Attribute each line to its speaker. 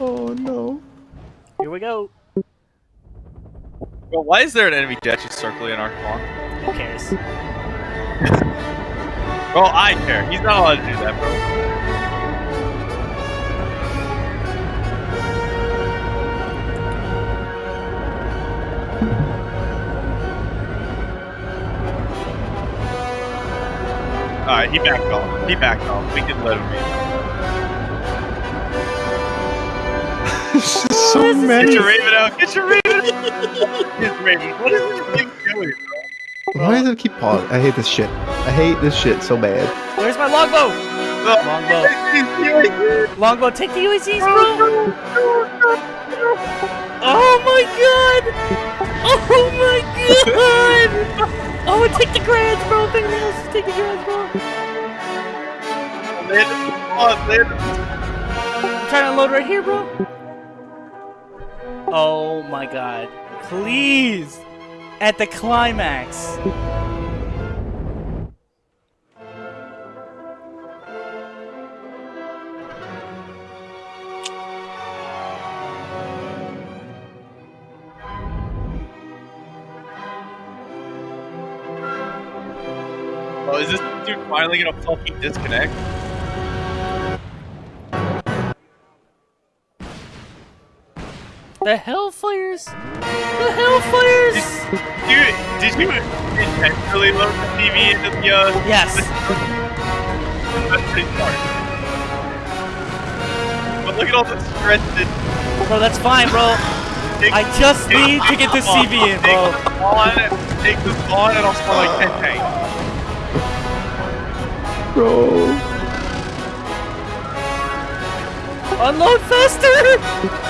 Speaker 1: Oh no.
Speaker 2: Here we go.
Speaker 3: Bro, why is there an enemy jet just circling our spawn?
Speaker 2: Who cares?
Speaker 3: Bro, I care. He's not allowed to do that, bro. Alright, he backed off. He backed off. We can let him be.
Speaker 1: There's just so
Speaker 3: Get
Speaker 1: many.
Speaker 3: your Raven out! Get your Raven out! His Raven. What is this thing doing.
Speaker 1: Why does it keep pausing? I hate this shit. I hate this shit so bad.
Speaker 2: Where's my longbow? Longbow. Longbow, take the UACs, bro. Oh my god! Oh my god! Oh, take the grants, bro. If anything take the grants, bro.
Speaker 3: Land him. Come on, land.
Speaker 2: I'm trying to unload right here, bro. Oh my god. Please! At the climax.
Speaker 3: Oh, is this dude finally gonna fucking disconnect?
Speaker 2: The Hellfires? The Hellfires!
Speaker 3: Dude, did you intentionally load the TV into the, uh...
Speaker 2: Yes.
Speaker 3: That's pretty smart. But look at all the stress that...
Speaker 2: Bro, that's fine, bro.
Speaker 3: Take,
Speaker 2: I just
Speaker 3: take-
Speaker 2: need to get the
Speaker 3: come on,
Speaker 2: CV in,
Speaker 3: take
Speaker 2: bro.
Speaker 3: this on, take this on, and I'll spawn like 10 tanks.
Speaker 1: Bro.
Speaker 2: Unload faster!